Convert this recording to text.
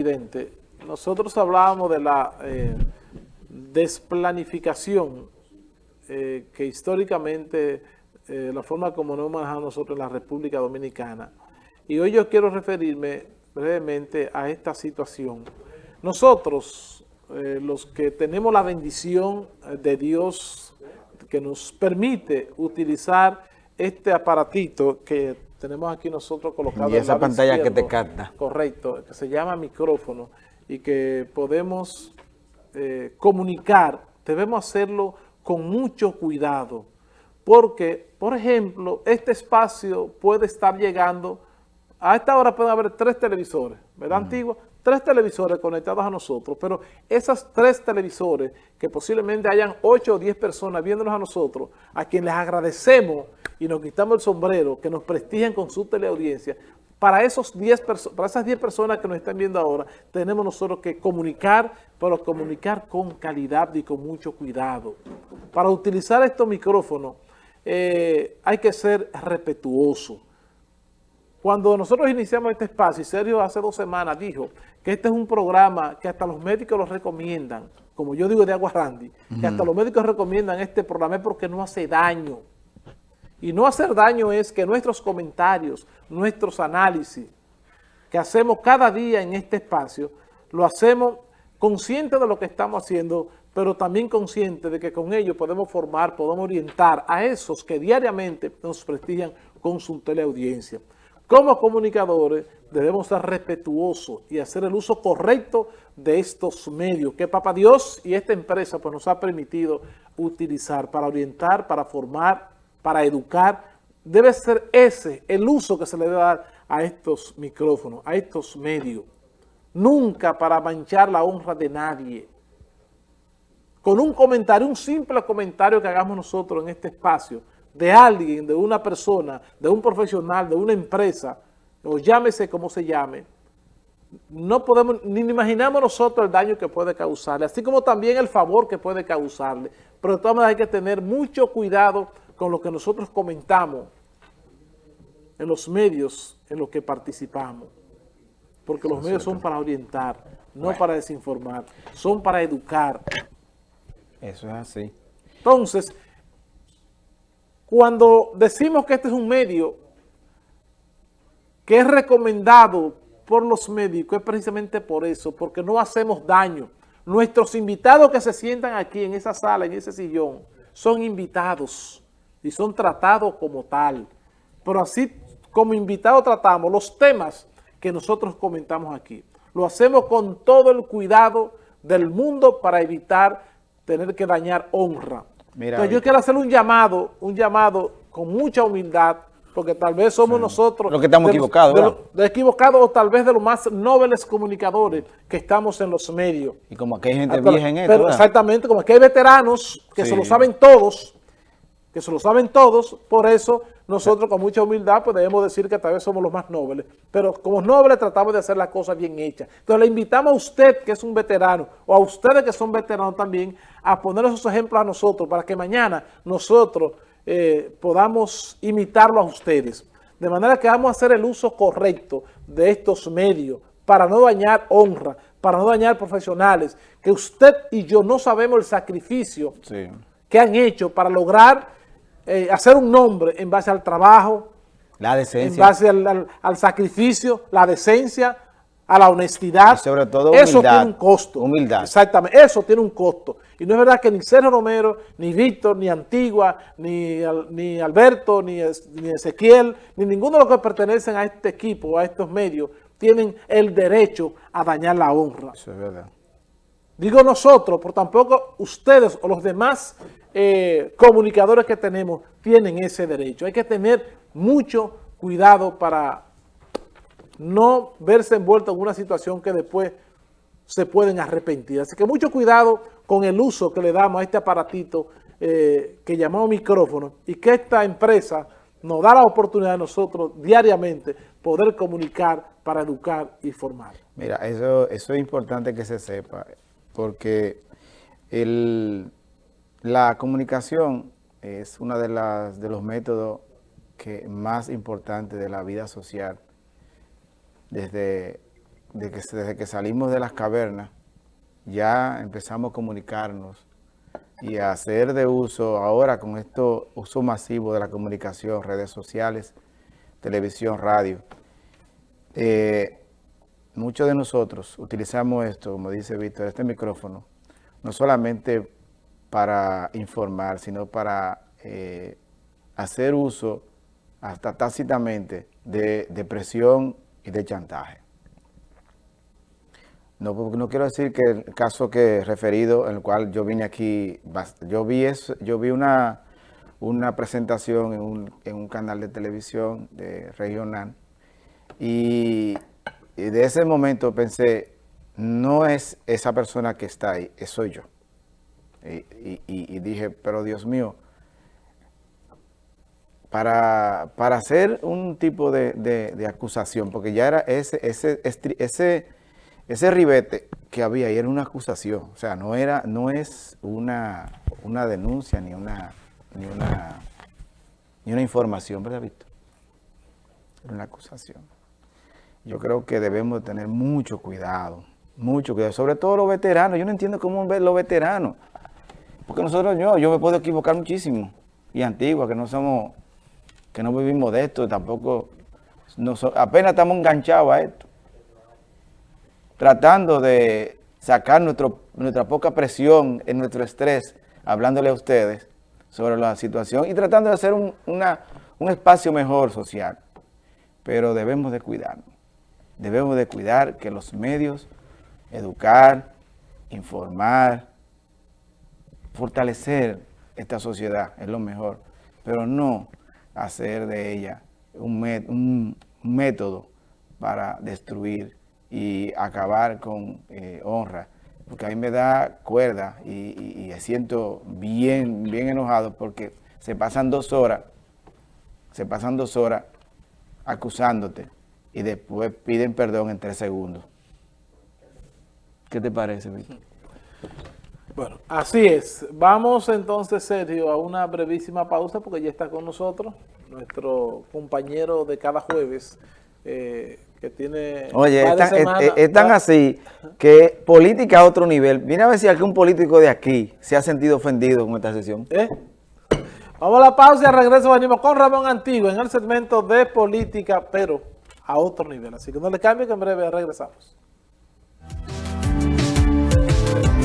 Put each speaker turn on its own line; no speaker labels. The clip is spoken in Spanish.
Presidente, nosotros hablábamos de la eh, desplanificación eh, que históricamente, eh, la forma como nos manejamos nosotros en la República Dominicana. Y hoy yo quiero referirme brevemente a esta situación. Nosotros, los que tenemos la bendición de Dios que nos permite utilizar este aparatito que tenemos aquí nosotros colocado
y esa pantalla que te capta.
Correcto, que se llama micrófono y que podemos eh, comunicar, debemos hacerlo con mucho cuidado. Porque, por ejemplo, este espacio puede estar llegando, a esta hora pueden haber tres televisores, ¿verdad, Antigua? Tres televisores conectados a nosotros, pero esas tres televisores, que posiblemente hayan ocho o diez personas viéndonos a nosotros, a quienes les agradecemos y nos quitamos el sombrero, que nos prestigian con su teleaudiencia, para, esos diez para esas 10 personas que nos están viendo ahora, tenemos nosotros que comunicar, pero comunicar con calidad y con mucho cuidado. Para utilizar estos micrófonos eh, hay que ser respetuoso. Cuando nosotros iniciamos este espacio, y Sergio hace dos semanas dijo que este es un programa que hasta los médicos lo recomiendan, como yo digo de Agua Randy, que hasta los médicos recomiendan este programa porque no hace daño. Y no hacer daño es que nuestros comentarios, nuestros análisis que hacemos cada día en este espacio, lo hacemos consciente de lo que estamos haciendo, pero también consciente de que con ello podemos formar, podemos orientar a esos que diariamente nos prestigian con su teleaudiencia. Como comunicadores debemos ser respetuosos y hacer el uso correcto de estos medios que Papá Dios y esta empresa pues, nos ha permitido utilizar para orientar, para formar para educar, debe ser ese el uso que se le debe dar a estos micrófonos, a estos medios. Nunca para manchar la honra de nadie. Con un comentario, un simple comentario que hagamos nosotros en este espacio, de alguien, de una persona, de un profesional, de una empresa, o llámese como se llame, no podemos, ni imaginamos nosotros el daño que puede causarle, así como también el favor que puede causarle. Pero de todas maneras hay que tener mucho cuidado con lo que nosotros comentamos en los medios en los que participamos. Porque los medios son para orientar, no para desinformar, son para educar.
Eso es así.
Entonces, cuando decimos que este es un medio que es recomendado por los médicos, es precisamente por eso, porque no hacemos daño. Nuestros invitados que se sientan aquí en esa sala, en ese sillón, son invitados y son tratados como tal. Pero así como invitados tratamos los temas que nosotros comentamos aquí. Lo hacemos con todo el cuidado del mundo para evitar tener que dañar honra. Entonces yo quiero hacer un llamado, un llamado con mucha humildad, porque tal vez somos nosotros...
Los que estamos equivocados.
De, equivocados o tal vez de los más nobles comunicadores que estamos en los medios.
Y como aquí hay gente vieja en esto.
Pero exactamente, como aquí hay veteranos que se lo saben todos, que se lo saben todos, por eso nosotros con mucha humildad pues debemos decir que tal vez somos los más nobles, pero como nobles tratamos de hacer las cosas bien hechas. Entonces le invitamos a usted que es un veterano, o a ustedes que son veteranos también, a poner esos ejemplos a nosotros, para que mañana nosotros eh, podamos imitarlo a ustedes. De manera que vamos a hacer el uso correcto de estos medios, para no dañar honra, para no dañar profesionales, que usted y yo no sabemos el sacrificio que han hecho para lograr eh, hacer un nombre en base al trabajo,
la decencia.
en base al, sacrificio, la decencia, a la honestidad.
sobre todo humildad.
Eso tiene un costo.
Humildad.
Exactamente, eso tiene un costo. Y no es verdad que ni Sergio Romero, ni Víctor, ni Antigua, ni, ni Alberto, ni, ni Ezequiel, ni ninguno de los que pertenecen a este equipo, a estos medios, tienen el derecho a dañar la honra.
Eso es verdad.
Digo nosotros, por tampoco ustedes o los demás eh, comunicadores que tenemos tienen ese derecho. Hay que tener mucho cuidado para no verse envuelto en una situación que después se pueden arrepentir. Así que mucho cuidado con el uso que le damos a este aparatito eh, que llamamos micrófono y que esta empresa nos da la oportunidad a nosotros diariamente poder comunicar para educar y formar.
Mira, eso es importante que se sepa, porque la comunicación es uno de, los métodos que más importantes de la vida social desde de que desde que salimos de las cavernas, ya empezamos a comunicarnos y a hacer de uso ahora con esto uso masivo de la comunicación, redes sociales, televisión, radio. Eh, muchos de nosotros utilizamos esto, como dice Víctor, este micrófono, no solamente para informar, sino para eh, hacer uso hasta tácitamente de, presión y de chantaje. No, no quiero decir que el caso que he referido, en el cual yo vine aquí, yo vi, eso, yo vi una, una presentación en un, canal de televisión regional y, de ese momento pensé, no es esa persona que está ahí, soy yo. Y, y, dije, pero Dios mío, para, para hacer un tipo de, de, de, acusación, porque ya era ese, ese, ese ese ribete que había ahí era una acusación, o sea, no era, no es una, una denuncia ni una, ni una, ni una información, ¿verdad, Víctor? Era una acusación. Yo creo que debemos tener mucho cuidado, mucho cuidado, sobre todo los veteranos. Yo no entiendo cómo los veteranos, porque nosotros, yo, yo me puedo equivocar muchísimo, y antigua, que no somos, que no vivimos de esto, tampoco, apenas estamos enganchados a esto tratando de sacar nuestra poca presión en nuestro estrés, hablándole a ustedes sobre la situación y tratando de hacer un, un espacio mejor social. Pero debemos de cuidarnos. Debemos de cuidar que los medios, educar, informar, fortalecer esta sociedad es lo mejor, pero no hacer de ella un, un método para destruir y acabar con eh, honra, porque a mí me da cuerda y, y, siento bien, bien enojado porque se pasan dos horas, se pasan dos horas acusándote y después piden perdón en tres segundos. ¿Qué te parece, Víctor?
Bueno, así es. Vamos entonces, Sergio, a una brevísima pausa porque ya está con nosotros nuestro compañero de cada jueves, eh, que tiene...
Oye, es tan, así que política a otro nivel. Viene a ver si algún político de aquí se ha sentido ofendido con esta sesión.
¿Eh? Vamos a la pausa y al regreso venimos con Ramón Antiguo en el segmento de política, pero a otro nivel. Así que no le cambie que en breve regresamos.